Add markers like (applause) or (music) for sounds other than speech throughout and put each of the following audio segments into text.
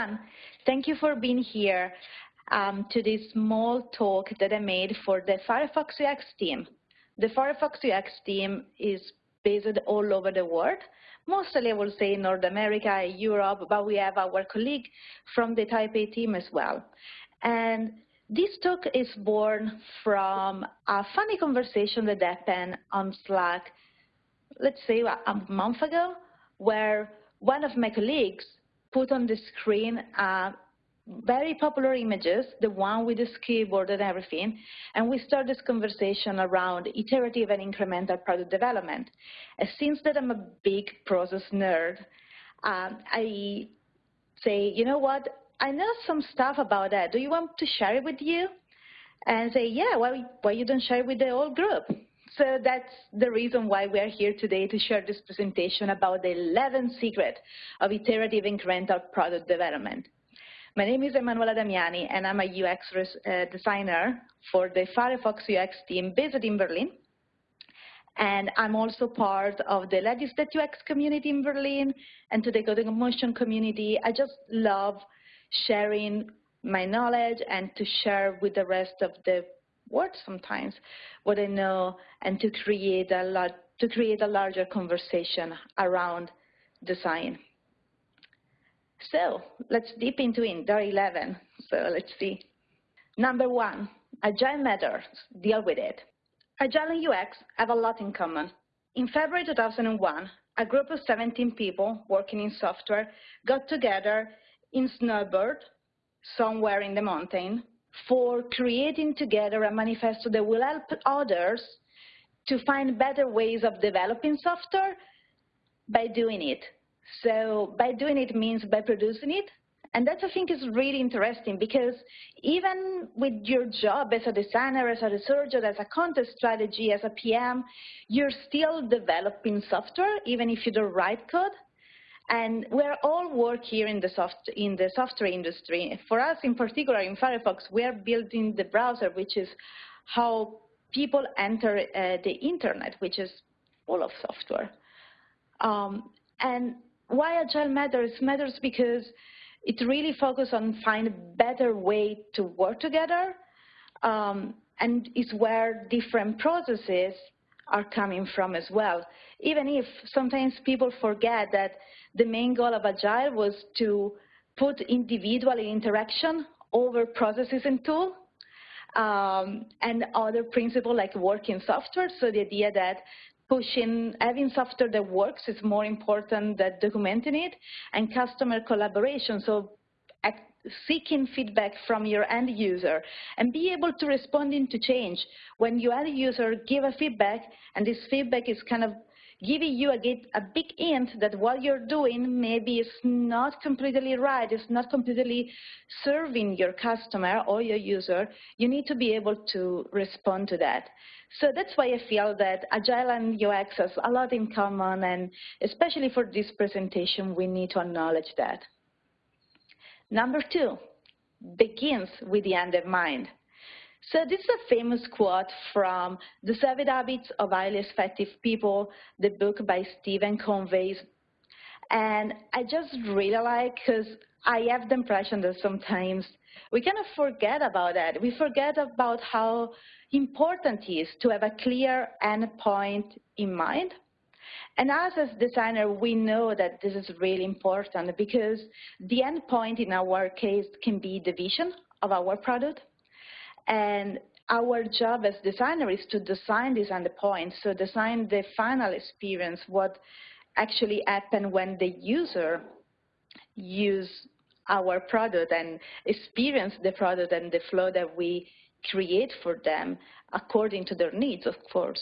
everyone. Thank you for being here um, to this small talk that I made for the Firefox UX team. The Firefox UX team is based all over the world, mostly I will say North America, Europe, but we have our colleague from the Taipei team as well. And this talk is born from a funny conversation that happened on Slack, let's say a month ago, where one of my colleagues put on the screen uh, very popular images, the one with the keyboard and everything, and we start this conversation around iterative and incremental product development. And since that I'm a big process nerd, um, I say, you know what, I know some stuff about that. Do you want to share it with you? And say, yeah, why, why you don't share it with the whole group? So that's the reason why we are here today to share this presentation about the 11 secret of iterative incremental product development. My name is Emanuela Damiani, and I'm a UX uh, designer for the Firefox UX team based in Berlin. And I'm also part of the Ladies that UX community in Berlin and to the Coding Motion community. I just love sharing my knowledge and to share with the rest of the world sometimes what I know and to create a to create a larger conversation around design. So let's deep into it, there are 11, so let's see. Number one, agile matters, deal with it. Agile and UX have a lot in common. In February 2001, a group of 17 people working in software got together in Snowbird, somewhere in the mountain, for creating together a manifesto that will help others to find better ways of developing software by doing it. So by doing it means by producing it. And that I think is really interesting because even with your job as a designer, as a researcher, as a content strategy, as a PM, you're still developing software, even if you don't write code. And we're all work here in the, soft, in the software industry. For us in particular in Firefox, we're building the browser, which is how people enter uh, the internet, which is full of software. Um, and why Agile matters? Matters because it really focuses on find a better way to work together um, and is where different processes are coming from as well. Even if sometimes people forget that the main goal of Agile was to put individual interaction over processes and tools, um, and other principle like working software. So the idea that pushing, having software that works is more important than documenting it, and customer collaboration. So seeking feedback from your end user and be able to respond to change. When your end user give a feedback and this feedback is kind of giving you a, a big hint that what you're doing maybe is not completely right, it's not completely serving your customer or your user, you need to be able to respond to that. So that's why I feel that Agile and UX has a lot in common, and especially for this presentation, we need to acknowledge that. Number two, begins with the end in mind. So this is a famous quote from The Seven Habits of Highly Effective People, the book by Stephen Covey. And I just really like because I have the impression that sometimes we kind of forget about that. We forget about how important it is to have a clear end point in mind. And us as designer, we know that this is really important because the end point in our case can be the vision of our product. And our job as designer is to design these endpoints, so design the final experience, what actually happen when the user use our product and experience the product and the flow that we create for them according to their needs, of course.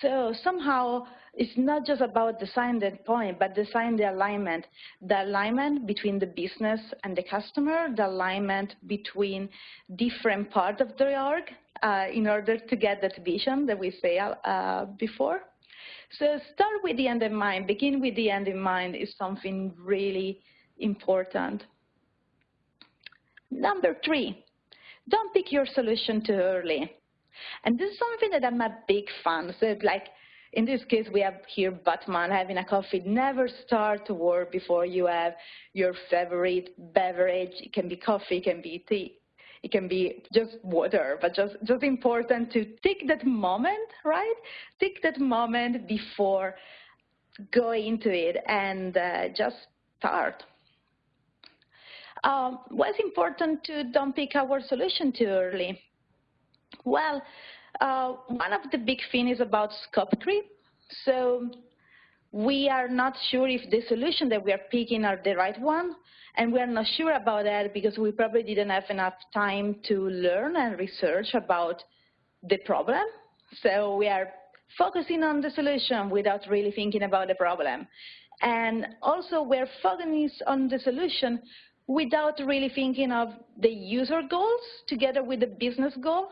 So somehow it's not just about design the point, but design the alignment, the alignment between the business and the customer, the alignment between different parts of the org uh, in order to get that vision that we say uh, before. So start with the end in mind, begin with the end in mind is something really important. Number three, don't pick your solution too early. And this is something that I'm a big fan. So like, in this case, we have here Batman having a coffee. Never start to work before you have your favorite beverage. It can be coffee, it can be tea, it can be just water, but just, just important to take that moment, right? Take that moment before going into it and uh, just start. Um, what's important to don't pick our solution too early? Well, uh, one of the big things is about scope creep. So we are not sure if the solution that we are picking are the right one, and we are not sure about that because we probably didn't have enough time to learn and research about the problem. So we are focusing on the solution without really thinking about the problem. And also we're focusing on the solution without really thinking of the user goals together with the business goal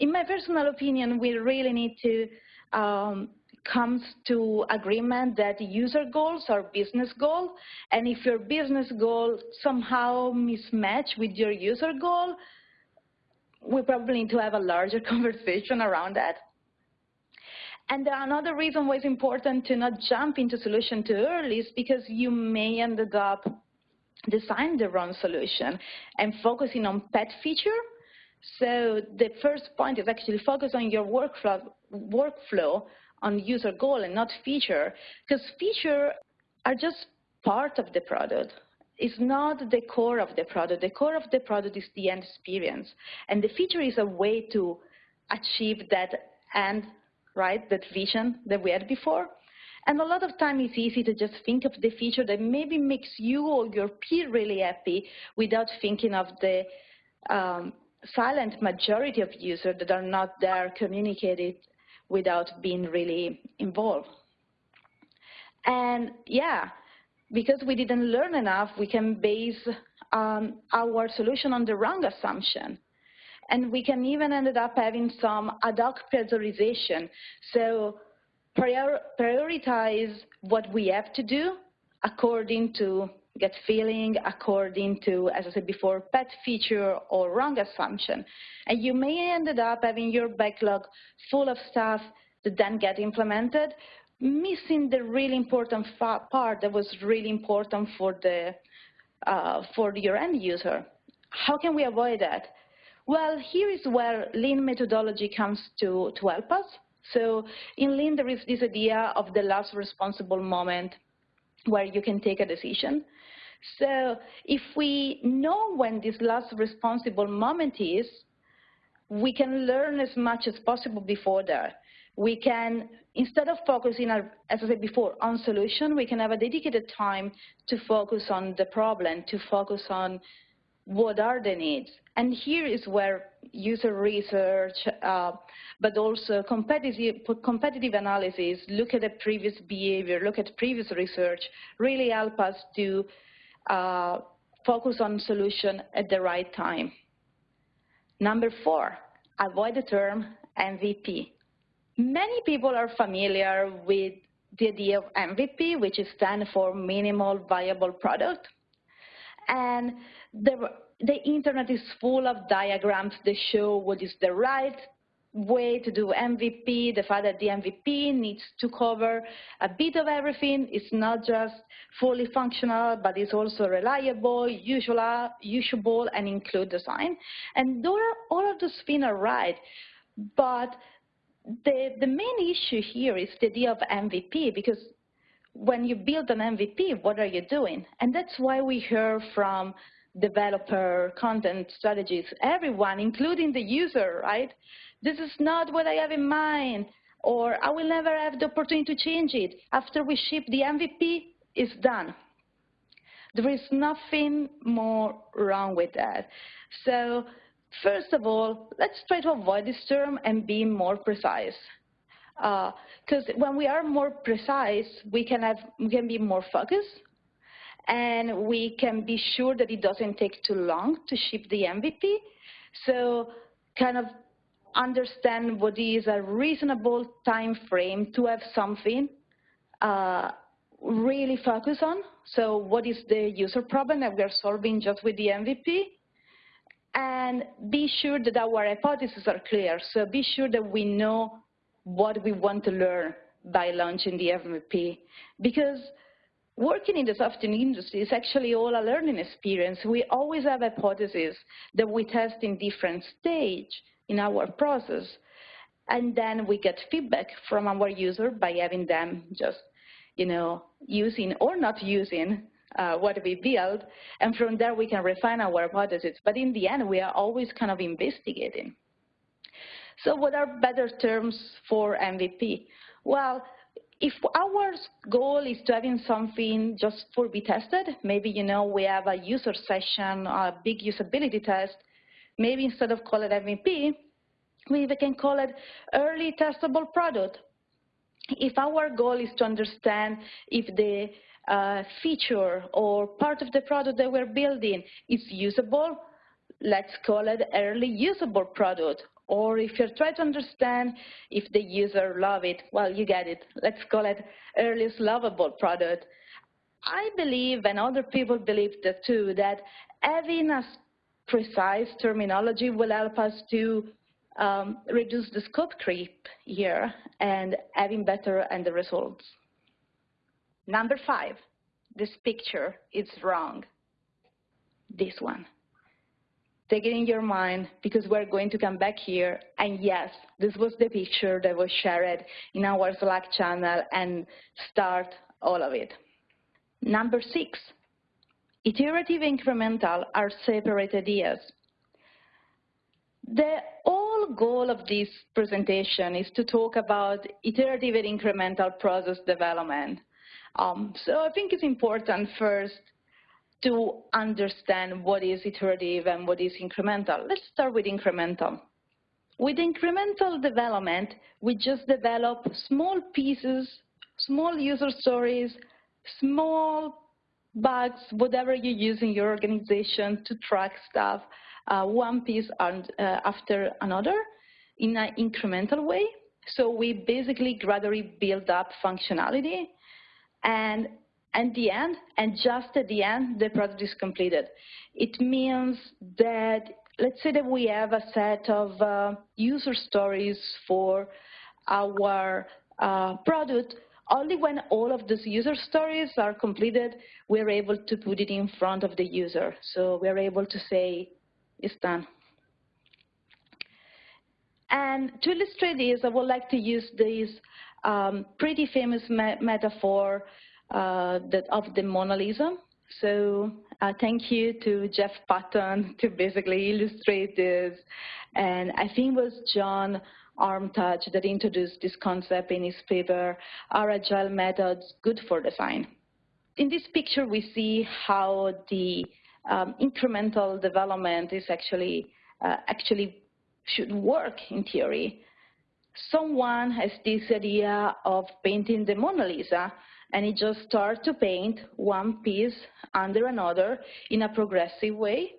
in my personal opinion, we really need to um, come to agreement that user goals are business goal, and if your business goal somehow mismatch with your user goal, we probably need to have a larger (laughs) conversation around that. And another reason why it's important to not jump into solution too early is because you may end up designing the wrong solution and focusing on pet feature so the first point is actually focus on your workflow, workflow on user goal and not feature, because feature are just part of the product. It's not the core of the product. The core of the product is the end experience. And the feature is a way to achieve that end, right, that vision that we had before. And a lot of time it's easy to just think of the feature that maybe makes you or your peer really happy without thinking of the um, silent majority of users that are not there communicated without being really involved. And yeah, because we didn't learn enough, we can base um, our solution on the wrong assumption. And we can even end up having some ad hoc prioritization. So prior prioritize what we have to do according to get feeling according to, as I said before, pet feature or wrong assumption. And you may end up having your backlog full of stuff that then get implemented, missing the really important part that was really important for the uh, for your end user. How can we avoid that? Well, here is where Lean methodology comes to, to help us. So in Lean, there is this idea of the last responsible moment where you can take a decision. So if we know when this last responsible moment is, we can learn as much as possible before that. We can, instead of focusing, as I said before, on solution, we can have a dedicated time to focus on the problem, to focus on what are the needs. And here is where user research, uh, but also competitive, competitive analysis, look at the previous behavior, look at previous research, really help us to uh, focus on solution at the right time. Number four, avoid the term MVP. Many people are familiar with the idea of MVP, which is stand for minimal viable product. And the, the internet is full of diagrams that show what is the right way to do MVP, the fact that the MVP needs to cover a bit of everything. It's not just fully functional, but it's also reliable, usual, usable, and include design. And all of those things are right, but the, the main issue here is the idea of MVP, because when you build an MVP, what are you doing? And that's why we hear from developer, content strategies, everyone, including the user, right? This is not what I have in mind, or I will never have the opportunity to change it. After we ship the MVP, it's done. There is nothing more wrong with that. So first of all, let's try to avoid this term and be more precise. Because uh, when we are more precise, we can, have, we can be more focused, and we can be sure that it doesn't take too long to ship the MVP. So kind of understand what is a reasonable time frame to have something uh, really focus on. So what is the user problem that we are solving just with the MVP? And be sure that our hypotheses are clear. So be sure that we know what we want to learn by launching the MVP because working in the software industry is actually all a learning experience. We always have hypotheses that we test in different stage in our process. And then we get feedback from our user by having them just, you know, using or not using uh, what we build. And from there, we can refine our hypotheses. But in the end, we are always kind of investigating. So what are better terms for MVP? Well, if our goal is to having something just for be tested, maybe you know we have a user session, a big usability test, maybe instead of call it MVP, we can call it early testable product. If our goal is to understand if the uh, feature or part of the product that we're building is usable, let's call it early usable product. Or if you're trying to understand if the user love it, well, you get it. Let's call it earliest lovable product. I believe, and other people believe that too, that having a precise terminology will help us to um, reduce the scope creep here and having better end results. Number five, this picture is wrong. This one. Take it in your mind because we're going to come back here. And yes, this was the picture that was shared in our Slack channel and start all of it. Number six, iterative incremental are separate ideas. The whole goal of this presentation is to talk about iterative and incremental process development. Um, so I think it's important first to understand what is iterative and what is incremental. Let's start with incremental. With incremental development, we just develop small pieces, small user stories, small bugs, whatever you use in your organization to track stuff, uh, one piece and, uh, after another in an incremental way. So we basically gradually build up functionality and at the end, and just at the end, the product is completed. It means that, let's say that we have a set of uh, user stories for our uh, product, only when all of those user stories are completed, we're able to put it in front of the user. So we're able to say, it's done. And to illustrate this, I would like to use this um, pretty famous me metaphor that of the Mona Lisa. So uh, thank you to Jeff Patton to basically illustrate this. And I think it was John Armitage that introduced this concept in his paper, Are Agile Methods Good for Design? In this picture, we see how the um, incremental development is actually, uh, actually should work in theory. Someone has this idea of painting the Mona Lisa, and it just starts to paint one piece under another in a progressive way.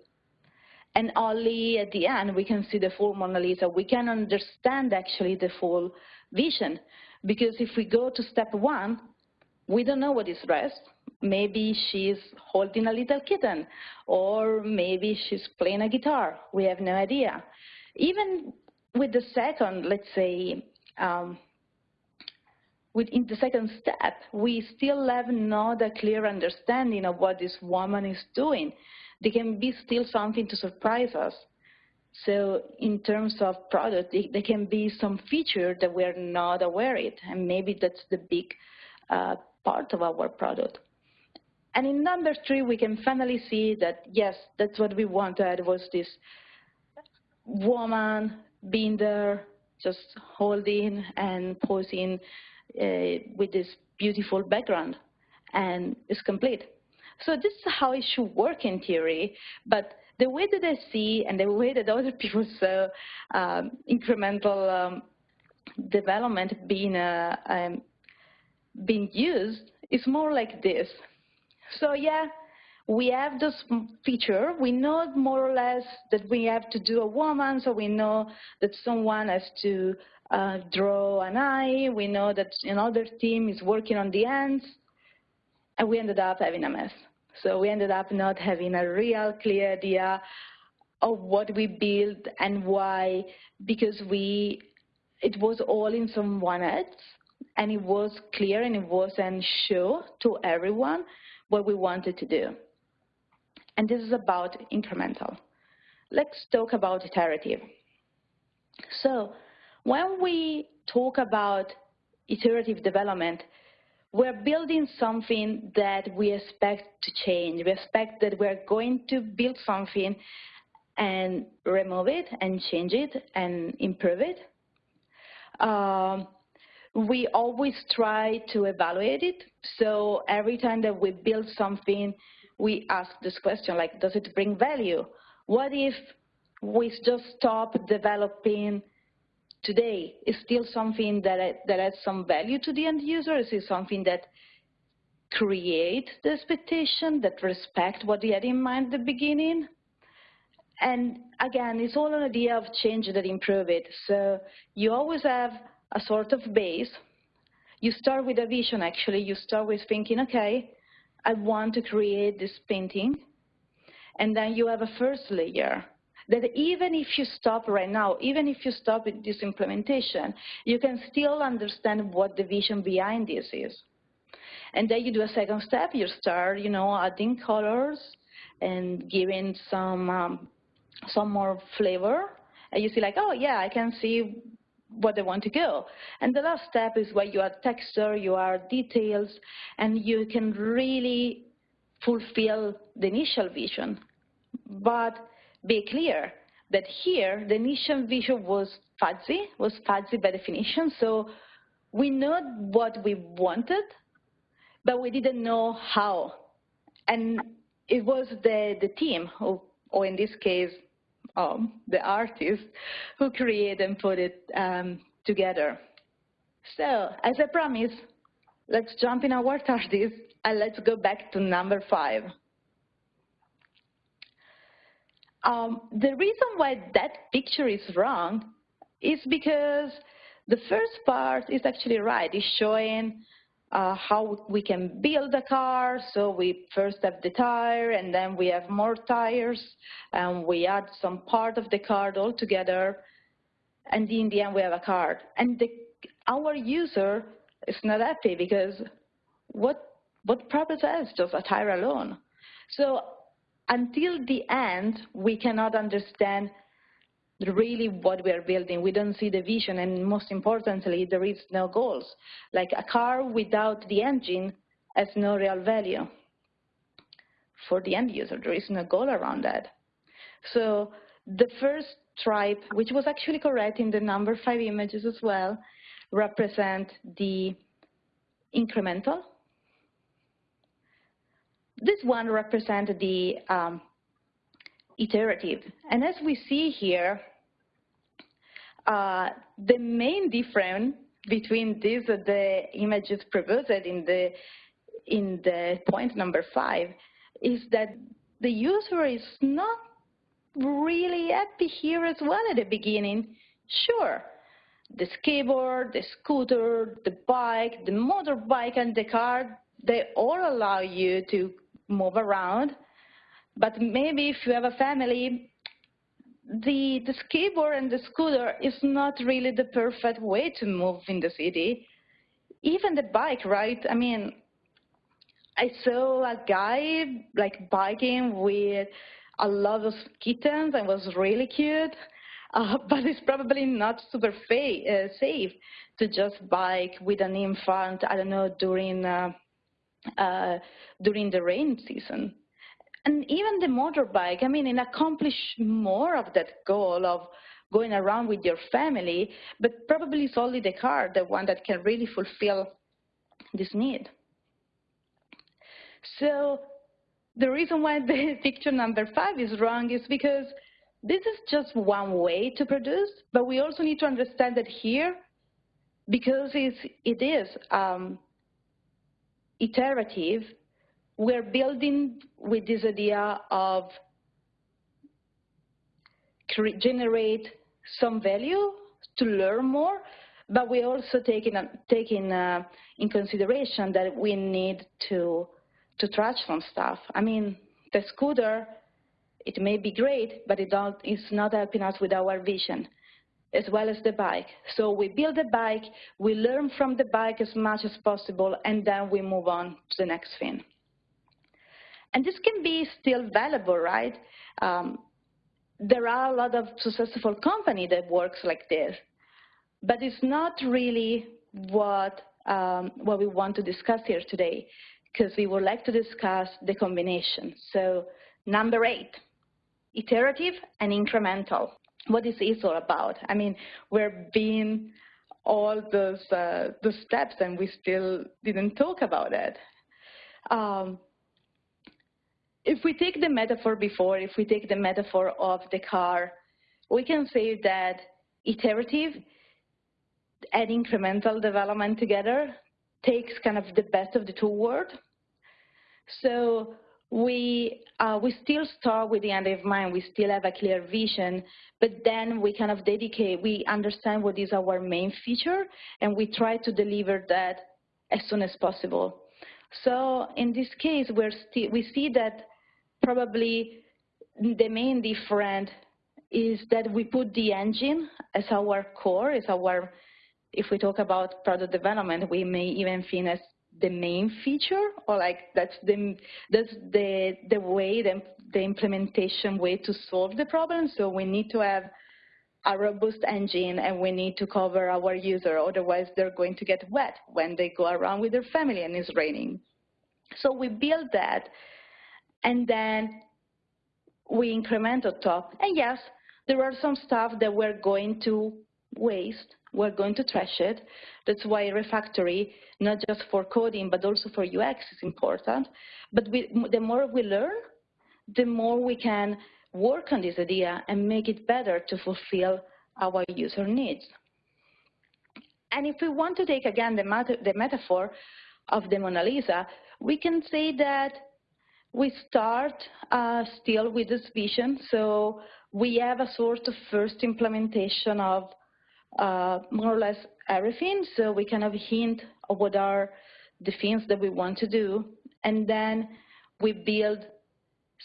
And only at the end we can see the full Mona Lisa. We can understand actually the full vision. Because if we go to step one, we don't know what is rest. Maybe she's holding a little kitten, or maybe she's playing a guitar. We have no idea. Even with the second, let's say, um, within the second step, we still have not a clear understanding of what this woman is doing. There can be still something to surprise us. So in terms of product, there can be some feature that we're not aware of, and maybe that's the big uh, part of our product. And in number three, we can finally see that, yes, that's what we wanted was this woman being there, just holding and posing with this beautiful background, and it's complete. So this is how it should work in theory, but the way that I see and the way that other (laughs) people saw um, incremental um, development being, uh, um, being used is more like this. So yeah, we have this feature. We know more or less that we have to do a woman, so we know that someone has to uh, draw an eye. We know that another team is working on the ends, and we ended up having a mess. So we ended up not having a real clear idea of what we built and why, because we it was all in someone else, and it was clear and it wasn't sure to everyone what we wanted to do. And this is about incremental. Let's talk about iterative. So when we talk about iterative development, we're building something that we expect to change. We expect that we're going to build something and remove it and change it and improve it. Um, we always try to evaluate it. So every time that we build something, we ask this question, like, does it bring value? What if we just stop developing today? Is still something that, that adds some value to the end user? Is it something that create the expectation, that respect what they had in mind at the beginning? And again, it's all an idea of change that improve it. So you always have a sort of base. You start with a vision, actually. You start with thinking, okay, I want to create this painting. And then you have a first layer that even if you stop right now, even if you stop this implementation, you can still understand what the vision behind this is. And then you do a second step, you start, you know, adding colors and giving some um, some more flavor. And you see like, oh yeah, I can see what they want to go. And the last step is where you add texture, you add details, and you can really fulfill the initial vision. But be clear that here the initial vision was fuzzy, was fuzzy by definition, so we know what we wanted, but we didn't know how. And it was the, the team, or, or in this case, um, the artist who created and put it um, together. So, as I promised, let's jump in our (laughs) TARDIS and let's go back to number five. Um, the reason why that picture is wrong is because the first part is actually right. It's showing uh, how we can build a car. So we first have the tire, and then we have more tires, and we add some part of the car all together, and in the end we have a car. And the, our user is not happy because what what purpose has just a tire alone? So until the end, we cannot understand really what we are building. We don't see the vision, and most importantly, there is no goals. Like a car without the engine has no real value for the end user. There is no goal around that. So the first stripe, which was actually correct in the number five images as well, represent the incremental. This one represents the um, iterative. And as we see here, uh, the main difference between these uh, the images proposed in the in the point number five is that the user is not really happy here as well at the beginning. Sure, the skateboard, the scooter, the bike, the motorbike, and the car, they all allow you to move around. But maybe if you have a family, the, the skateboard and the scooter is not really the perfect way to move in the city. Even the bike, right? I mean, I saw a guy like biking with a lot of kittens and was really cute, uh, (laughs) but it's probably not super uh, safe to just bike with an infant, I don't know, during, uh, uh during the rain season and even the motorbike, I mean, it accomplish more of that goal of going around with your family, but probably it's only the car, the one that can really fulfill this need. So the reason why the (laughs) picture number five is wrong is because this is just one way to produce, but we also need to understand that here, because it is um, iterative, we're building with this idea of generate some value to learn more, but we're also taking, taking uh, in consideration that we need to, to trash some stuff. I mean, the scooter, it may be great, but it it's not helping us with our vision. As well as the bike. So we build the bike, we learn from the bike as much as possible, and then we move on to the next thing. And this can be still valuable, right? Um, there are a lot of successful company that works like this, but it's not really what, um, what we want to discuss here today, because we would like to discuss the combination. So number eight, iterative and incremental. What is all about? I mean, we're being all those, uh, those steps and we still didn't talk about it. Um, if we take the metaphor before, if we take the metaphor of the car, we can say that iterative and incremental development together takes kind of the best of the two worlds. So we, uh, we still start with the end in mind, we still have a clear vision, but then we kind of dedicate, we understand what is our main feature, and we try to deliver that as soon as possible. So in this case, we're we see that probably the main difference is that we put the engine as our core, as our, if we talk about product development, we may even think as the main feature or like that's the that's the the way the, the implementation way to solve the problem so we need to have a robust engine and we need to cover our user otherwise they're going to get wet when they go around with their family and it's raining so we build that and then we increment on top. And yes, there are some stuff that we're going to waste, we're going to trash it. That's why refactory, not just for coding, but also for UX is important. But we, the more we learn, the more we can work on this idea and make it better to fulfill our user needs. And if we want to take again the, the metaphor of the Mona Lisa, we can say that we start uh, still with this vision. So we have a sort of first implementation of Uh, more or less everything. So we kind of hint of what are the things that we want to do. And then we build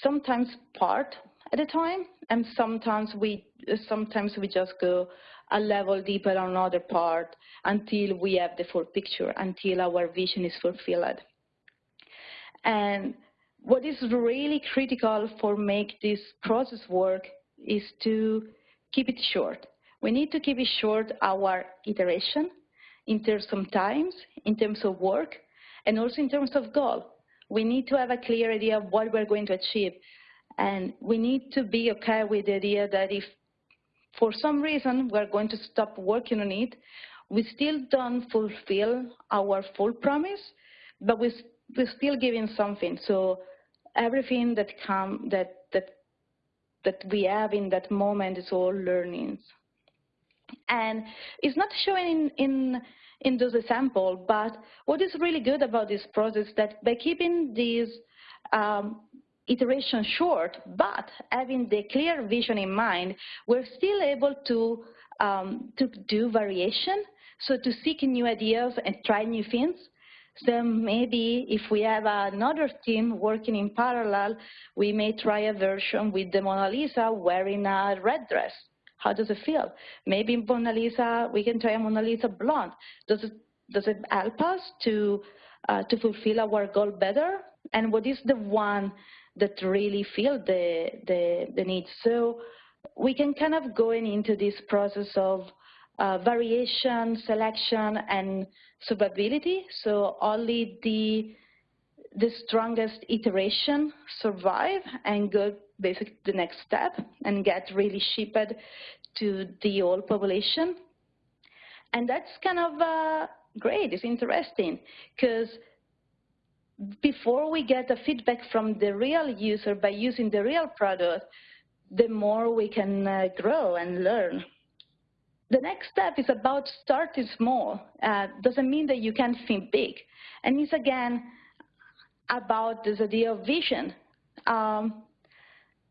sometimes part at a time, and sometimes we sometimes we just go a level deeper on another part until we have the full picture, until our vision is fulfilled. And what is really critical for make this process work is to keep it short. We need to keep it short our iteration in terms of times, in terms of work, and also in terms of goal. We need to have a clear idea of what we're going to achieve. And we need to be okay with the idea that if for some reason we're going to stop working on it, we still don't fulfill our full promise, but we, we're still giving something. So everything that come that that that we have in that moment is all learnings. And it's not showing in, in, in those examples, but what is really good about this process is that by keeping these um, iteration short, but having the clear vision in mind, we're still able to, um, to do variation, so to seek new ideas and try new things, so maybe if we have another team working in parallel, we may try a version with the Mona Lisa wearing a red dress. How does it feel? Maybe Mona Lisa, we can try a Mona Lisa blonde. Does it, does it help us to, uh, to fulfill our goal better? And what is the one that really feel the, the, the need? So we can kind of go into this process of uh, variation, selection, and survivability. So only the the strongest iteration survive and go basically the next step and get really shipped to the whole population. And that's kind of uh, great, it's interesting, because before we get the feedback from the real user by using the real product, the more we can uh, grow and learn. The next step is about starting small. Uh, doesn't mean that you can't think big. And it's again about this idea of vision. Um,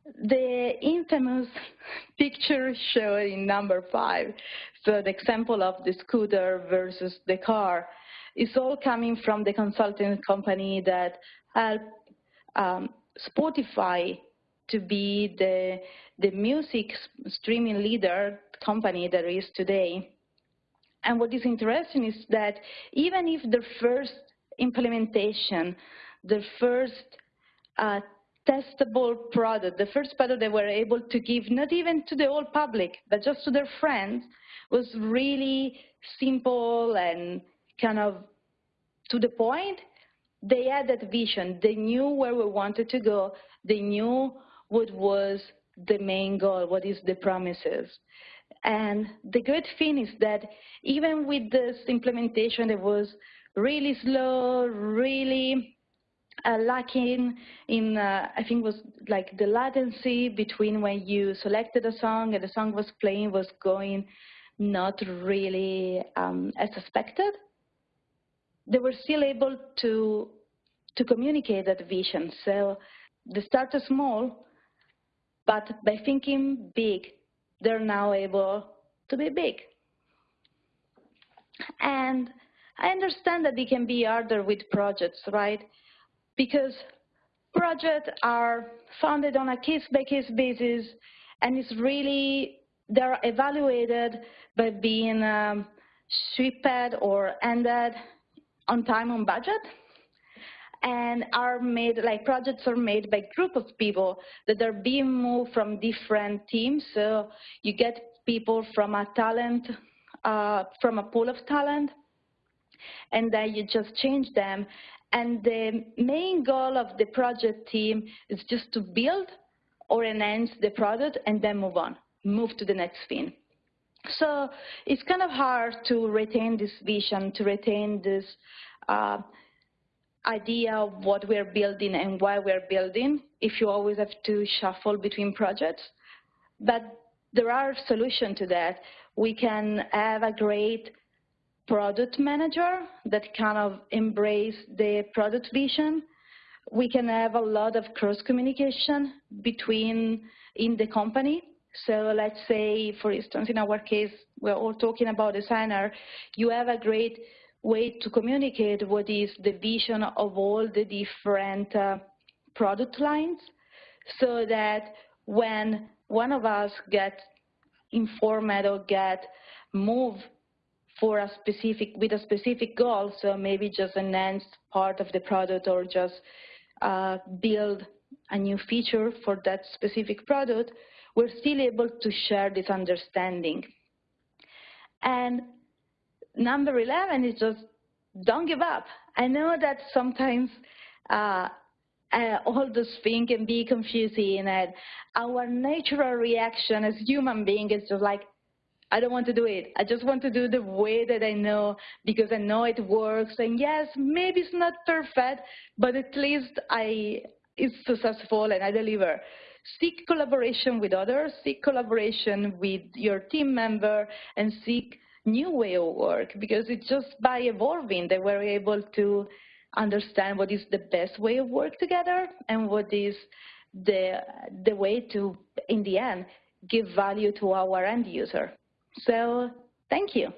the infamous picture shown in number five, so the example of the scooter versus the car, is all coming from the consulting company that helped um, Spotify to be the, the music streaming leader company that is today. And what is interesting is that even if the first implementation, the first uh, testable product, the first product they were able to give, not even to the whole public, but just to their friends, was really simple and kind of to the point. They had that vision. They knew where we wanted to go. They knew what was the main goal, what is the promises. And the good thing is that even with this implementation, it was really slow, really uh, lacking in, uh, I think was like the latency between when you selected a song and the song was playing was going not really um, as expected. They were still able to, to communicate that vision. So they started small, but by thinking big, they're now able to be big. And I understand that it can be harder with projects, right? Because projects are funded on a case-by-case -case basis, and it's really, they're evaluated by being um, shipped or ended on time on budget and are made, like projects are made by group of people that are being moved from different teams. So you get people from a talent, uh, from a pool of talent, and then you just change them. And the main goal of the project team is just to build or enhance the product and then move on, move to the next thing. So it's kind of hard to retain this vision, to retain this uh, idea of what we're building and why we're building if you always have to shuffle between projects. But there are solutions to that. We can have a great product manager that kind of embrace the product vision. We can have a lot of cross communication between in the company. So let's say, for instance, in our case, we're all talking about designer. You have a great way to communicate what is the vision of all the different uh, product lines so that when one of us gets informed or get moved for a specific, with a specific goal, so maybe just enhance part of the product or just uh, build a new feature for that specific product, we're still able to share this understanding. And number 11 is just don't give up. I know that sometimes uh, uh, all those things can be confusing and our natural reaction as human beings is just like, I don't want to do it. I just want to do the way that I know because I know it works. And yes, maybe it's not perfect, but at least I it's successful and I deliver. Seek collaboration with others, seek collaboration with your team member, and seek new way of work because it's just by evolving that we're able to understand what is the best way of work together and what is the, the way to, in the end, give value to our end user. So thank you.